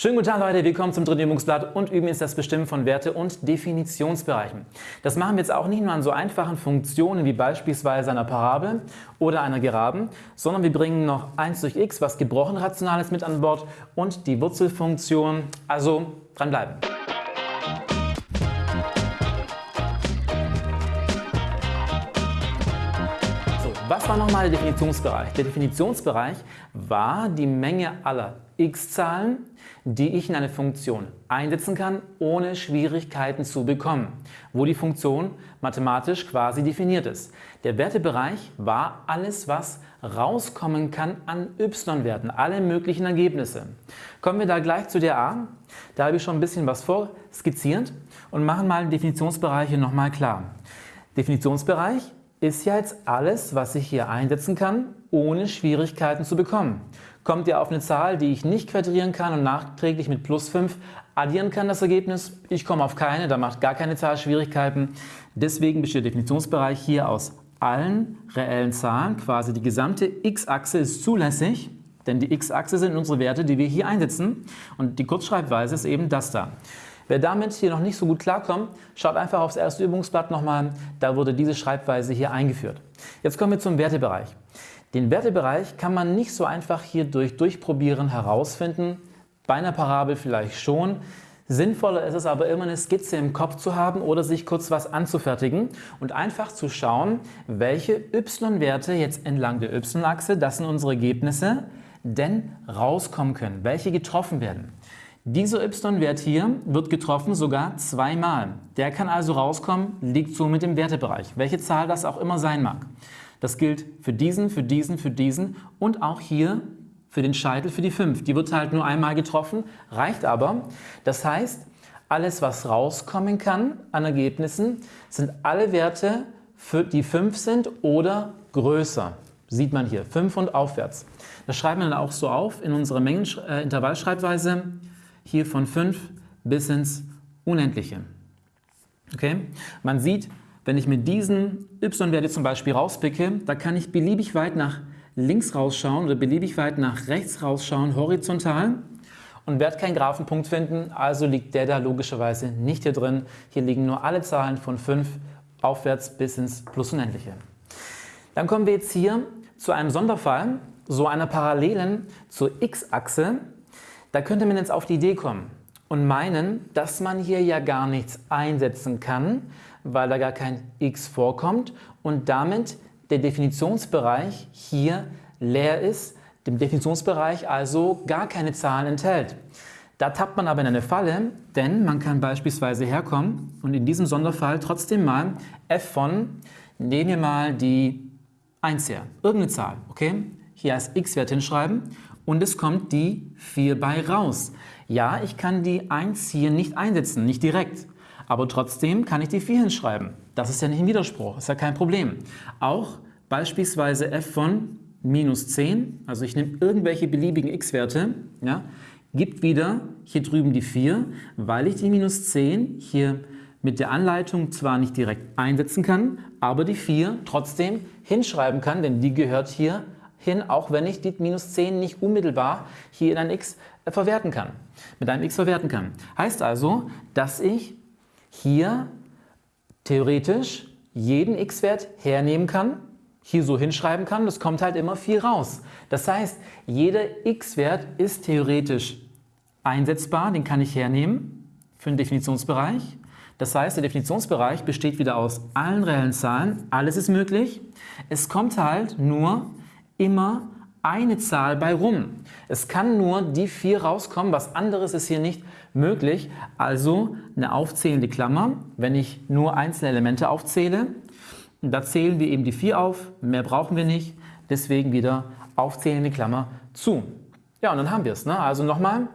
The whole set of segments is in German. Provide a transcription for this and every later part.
Schönen guten Tag Leute, willkommen zum dritten Übungsblatt und üben jetzt das Bestimmen von Werte und Definitionsbereichen. Das machen wir jetzt auch nicht nur an so einfachen Funktionen wie beispielsweise einer Parabel oder einer Geraden, sondern wir bringen noch 1 durch x, was gebrochen rational ist, mit an Bord und die Wurzelfunktion, also dranbleiben. Was war nochmal der Definitionsbereich? Der Definitionsbereich war die Menge aller x-Zahlen, die ich in eine Funktion einsetzen kann, ohne Schwierigkeiten zu bekommen, wo die Funktion mathematisch quasi definiert ist. Der Wertebereich war alles, was rauskommen kann an y-Werten, alle möglichen Ergebnisse. Kommen wir da gleich zu der a. Da habe ich schon ein bisschen was vorskizziert und machen mal den Definitionsbereich hier nochmal klar. Definitionsbereich ist ja jetzt alles, was ich hier einsetzen kann, ohne Schwierigkeiten zu bekommen. Kommt ihr auf eine Zahl, die ich nicht quadrieren kann und nachträglich mit plus 5 addieren kann, das Ergebnis? Ich komme auf keine, da macht gar keine Zahl Schwierigkeiten. Deswegen besteht der Definitionsbereich hier aus allen reellen Zahlen. Quasi die gesamte x-Achse ist zulässig, denn die x-Achse sind unsere Werte, die wir hier einsetzen. Und die Kurzschreibweise ist eben das da. Wer damit hier noch nicht so gut klarkommt, schaut einfach aufs erste Übungsblatt nochmal, da wurde diese Schreibweise hier eingeführt. Jetzt kommen wir zum Wertebereich. Den Wertebereich kann man nicht so einfach hier durch Durchprobieren herausfinden, bei einer Parabel vielleicht schon. Sinnvoller ist es aber immer eine Skizze im Kopf zu haben oder sich kurz was anzufertigen und einfach zu schauen, welche y-Werte jetzt entlang der y-Achse, das sind unsere Ergebnisse, denn rauskommen können, welche getroffen werden. Dieser y-Wert hier wird getroffen sogar zweimal. Der kann also rauskommen, liegt so mit dem Wertebereich, welche Zahl das auch immer sein mag. Das gilt für diesen, für diesen, für diesen und auch hier für den Scheitel für die 5. Die wird halt nur einmal getroffen, reicht aber. Das heißt, alles was rauskommen kann an Ergebnissen, sind alle Werte, für die 5 sind oder größer. Sieht man hier, 5 und aufwärts. Das schreiben wir dann auch so auf in unserer Mengenintervallschreibweise. Äh, hier von 5 bis ins Unendliche. Okay? Man sieht, wenn ich mit diesen y-Werte zum Beispiel rauspicke, da kann ich beliebig weit nach links rausschauen oder beliebig weit nach rechts rausschauen, horizontal und werde keinen Graphenpunkt finden, also liegt der da logischerweise nicht hier drin. Hier liegen nur alle Zahlen von 5 aufwärts bis ins plus Unendliche. Dann kommen wir jetzt hier zu einem Sonderfall, so einer Parallelen zur x-Achse, da könnte man jetzt auf die Idee kommen und meinen, dass man hier ja gar nichts einsetzen kann, weil da gar kein x vorkommt und damit der Definitionsbereich hier leer ist, dem Definitionsbereich also gar keine Zahlen enthält. Da tappt man aber in eine Falle, denn man kann beispielsweise herkommen und in diesem Sonderfall trotzdem mal f von, nehmen wir mal die 1 her, irgendeine Zahl, okay? Hier als x-Wert hinschreiben und es kommt die 4 bei raus. Ja, ich kann die 1 hier nicht einsetzen, nicht direkt, aber trotzdem kann ich die 4 hinschreiben. Das ist ja nicht ein Widerspruch, ist ja kein Problem. Auch beispielsweise f von minus 10, also ich nehme irgendwelche beliebigen x-Werte, ja, gibt wieder hier drüben die 4, weil ich die minus 10 hier mit der Anleitung zwar nicht direkt einsetzen kann, aber die 4 trotzdem hinschreiben kann, denn die gehört hier hin, auch wenn ich die minus 10 nicht unmittelbar hier in ein x äh, verwerten kann, mit einem x verwerten kann. Heißt also, dass ich hier theoretisch jeden x-Wert hernehmen kann, hier so hinschreiben kann, das kommt halt immer 4 raus. Das heißt, jeder x-Wert ist theoretisch einsetzbar, den kann ich hernehmen für den Definitionsbereich. Das heißt, der Definitionsbereich besteht wieder aus allen reellen Zahlen, alles ist möglich. Es kommt halt nur immer eine Zahl bei rum. Es kann nur die 4 rauskommen, was anderes ist hier nicht möglich. Also eine aufzählende Klammer, wenn ich nur einzelne Elemente aufzähle. Da zählen wir eben die 4 auf, mehr brauchen wir nicht, deswegen wieder aufzählende Klammer zu. Ja, und dann haben wir es. Ne? Also nochmal,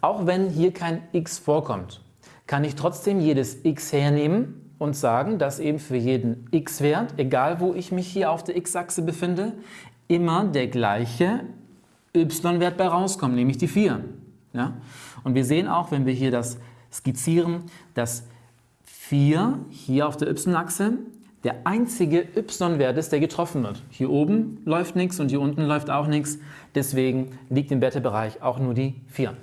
auch wenn hier kein x vorkommt, kann ich trotzdem jedes x hernehmen und sagen, dass eben für jeden x-Wert, egal wo ich mich hier auf der x-Achse befinde, immer der gleiche y-Wert bei rauskommt, nämlich die 4. Ja? Und wir sehen auch, wenn wir hier das skizzieren, dass 4 hier auf der y-Achse der einzige y-Wert ist, der getroffen wird. Hier oben läuft nichts und hier unten läuft auch nichts. Deswegen liegt im Wertebereich auch nur die 4.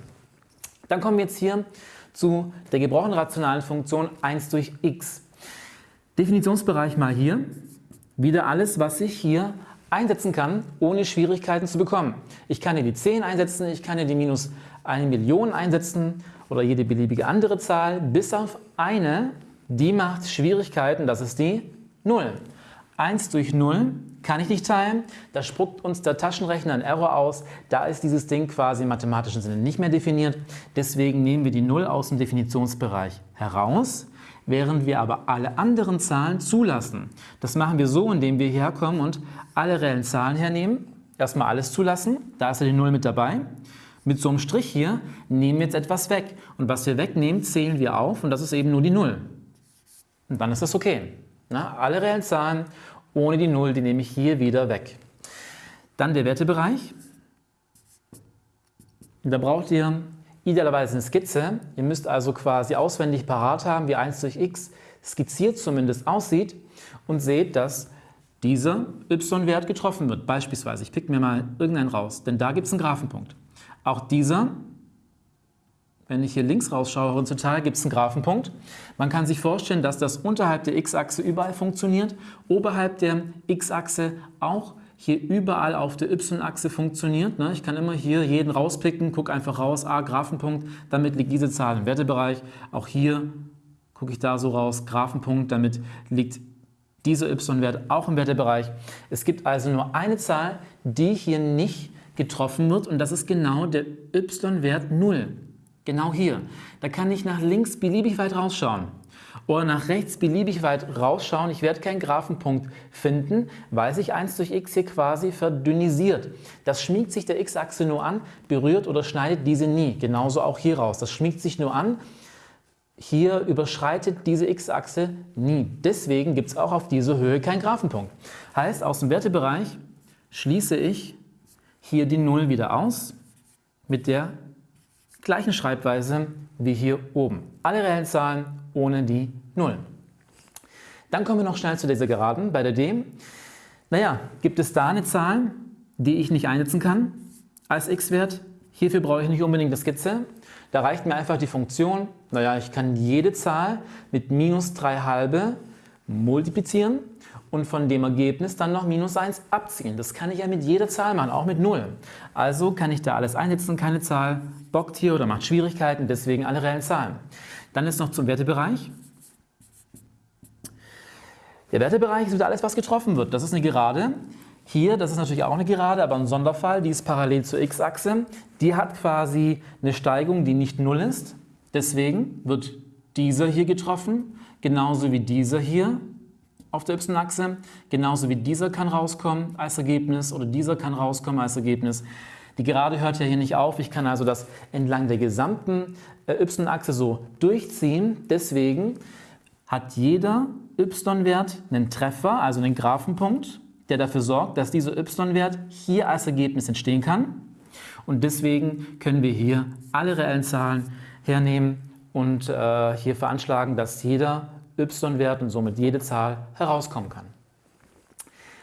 Dann kommen wir jetzt hier zu der gebrochenen rationalen Funktion 1 durch x. Definitionsbereich mal hier. Wieder alles, was ich hier einsetzen kann, ohne Schwierigkeiten zu bekommen. Ich kann hier die 10 einsetzen, ich kann hier die minus 1 Million einsetzen oder jede beliebige andere Zahl, bis auf eine, die macht Schwierigkeiten, das ist die 0. 1 durch 0 kann ich nicht teilen, da spuckt uns der Taschenrechner ein Error aus, da ist dieses Ding quasi im mathematischen Sinne nicht mehr definiert, deswegen nehmen wir die 0 aus dem Definitionsbereich heraus, während wir aber alle anderen Zahlen zulassen. Das machen wir so, indem wir hierher kommen und alle reellen Zahlen hernehmen, erstmal alles zulassen, da ist ja die 0 mit dabei, mit so einem Strich hier nehmen wir jetzt etwas weg und was wir wegnehmen, zählen wir auf und das ist eben nur die 0. Und dann ist das okay. Na, alle reellen Zahlen ohne die 0, die nehme ich hier wieder weg. Dann der Wertebereich. Da braucht ihr idealerweise eine Skizze. Ihr müsst also quasi auswendig parat haben, wie 1 durch x skizziert zumindest aussieht und seht, dass dieser y-Wert getroffen wird. Beispielsweise, ich pick mir mal irgendeinen raus, denn da gibt es einen Graphenpunkt. Auch dieser wenn ich hier links rausschaue, horizontal gibt es einen Graphenpunkt. Man kann sich vorstellen, dass das unterhalb der x-Achse überall funktioniert, oberhalb der x-Achse auch hier überall auf der y-Achse funktioniert. Ne? Ich kann immer hier jeden rauspicken, gucke einfach raus, ah, Graphenpunkt, damit liegt diese Zahl im Wertebereich. Auch hier gucke ich da so raus, Graphenpunkt, damit liegt dieser y-Wert auch im Wertebereich. Es gibt also nur eine Zahl, die hier nicht getroffen wird und das ist genau der y-Wert 0. Genau hier. Da kann ich nach links beliebig weit rausschauen oder nach rechts beliebig weit rausschauen. Ich werde keinen Graphenpunkt finden, weil sich 1 durch x hier quasi verdünnisiert. Das schmiegt sich der x-Achse nur an, berührt oder schneidet diese nie. Genauso auch hier raus. Das schmiegt sich nur an, hier überschreitet diese x-Achse nie. Deswegen gibt es auch auf dieser Höhe keinen Graphenpunkt. Heißt, aus dem Wertebereich schließe ich hier die 0 wieder aus mit der gleichen Schreibweise wie hier oben. Alle reellen Zahlen ohne die Nullen. Dann kommen wir noch schnell zu dieser Geraden bei der D. Naja, gibt es da eine Zahl, die ich nicht einsetzen kann als x-Wert? Hierfür brauche ich nicht unbedingt eine Skizze. Da reicht mir einfach die Funktion, naja, ich kann jede Zahl mit minus 3 halbe multiplizieren und von dem Ergebnis dann noch minus 1 abziehen. Das kann ich ja mit jeder Zahl machen, auch mit 0. Also kann ich da alles einsetzen, keine Zahl bockt hier oder macht Schwierigkeiten, deswegen alle reellen Zahlen. Dann ist noch zum Wertebereich. Der Wertebereich ist wieder alles, was getroffen wird. Das ist eine Gerade. Hier, das ist natürlich auch eine Gerade, aber ein Sonderfall, die ist parallel zur x-Achse. Die hat quasi eine Steigung, die nicht 0 ist. Deswegen wird dieser hier getroffen, genauso wie dieser hier auf der y-Achse. Genauso wie dieser kann rauskommen als Ergebnis oder dieser kann rauskommen als Ergebnis. Die Gerade hört ja hier nicht auf. Ich kann also das entlang der gesamten äh, y-Achse so durchziehen. Deswegen hat jeder y-Wert einen Treffer, also einen Graphenpunkt, der dafür sorgt, dass dieser y-Wert hier als Ergebnis entstehen kann. Und deswegen können wir hier alle reellen Zahlen hernehmen und äh, hier veranschlagen, dass jeder y-Wert und somit jede Zahl herauskommen kann.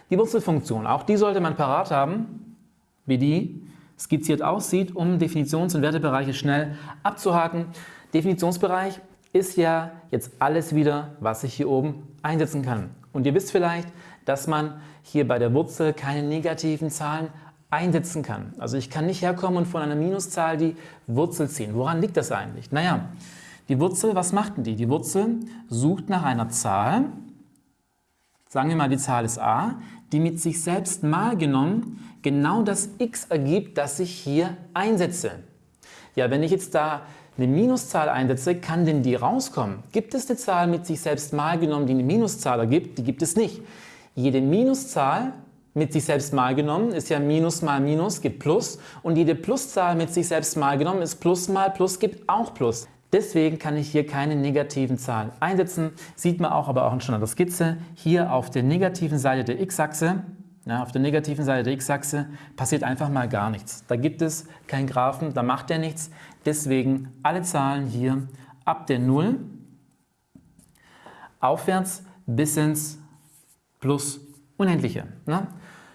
Die Wurzelfunktion, auch die sollte man parat haben, wie die skizziert aussieht, um Definitions- und Wertebereiche schnell abzuhaken. Definitionsbereich ist ja jetzt alles wieder, was ich hier oben einsetzen kann. Und ihr wisst vielleicht, dass man hier bei der Wurzel keine negativen Zahlen einsetzen kann. Also ich kann nicht herkommen und von einer Minuszahl die Wurzel ziehen. Woran liegt das eigentlich? Naja, die Wurzel, was macht denn die? Die Wurzel sucht nach einer Zahl, sagen wir mal die Zahl ist a, die mit sich selbst mal genommen genau das x ergibt, das ich hier einsetze. Ja, wenn ich jetzt da eine Minuszahl einsetze, kann denn die rauskommen? Gibt es eine Zahl mit sich selbst mal genommen, die eine Minuszahl ergibt? Die gibt es nicht. Jede Minuszahl mit sich selbst mal genommen ist ja Minus mal Minus gibt Plus und jede Pluszahl mit sich selbst mal genommen ist Plus mal Plus gibt auch Plus. Deswegen kann ich hier keine negativen Zahlen einsetzen. Sieht man auch aber auch schon an der Skizze. Hier auf der negativen Seite der x-Achse, ja, auf der negativen Seite der x-Achse passiert einfach mal gar nichts. Da gibt es keinen Graphen, da macht er nichts. Deswegen alle Zahlen hier ab der 0 aufwärts bis ins Plus Unendliche. Ne?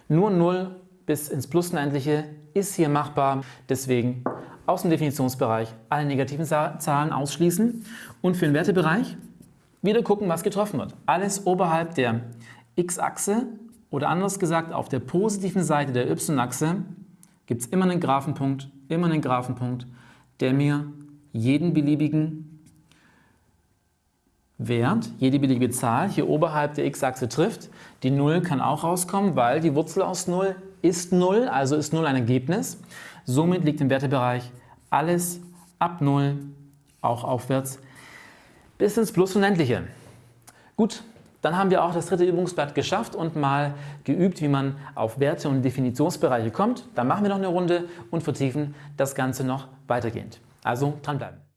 Nur 0 bis ins Plus Unendliche ist hier machbar. Deswegen aus dem Definitionsbereich alle negativen Zahlen ausschließen und für den Wertebereich wieder gucken, was getroffen wird. Alles oberhalb der x-Achse oder anders gesagt auf der positiven Seite der y-Achse gibt es immer einen Graphenpunkt, immer einen Graphenpunkt, der mir jeden beliebigen Wert, jede beliebige Zahl hier oberhalb der x-Achse trifft. Die 0 kann auch rauskommen, weil die Wurzel aus 0 ist 0, also ist 0 ein Ergebnis. Somit liegt im Wertebereich alles ab 0, auch aufwärts, bis ins Plus Unendliche. Gut, dann haben wir auch das dritte Übungsblatt geschafft und mal geübt, wie man auf Werte und Definitionsbereiche kommt. Dann machen wir noch eine Runde und vertiefen das Ganze noch weitergehend. Also dranbleiben.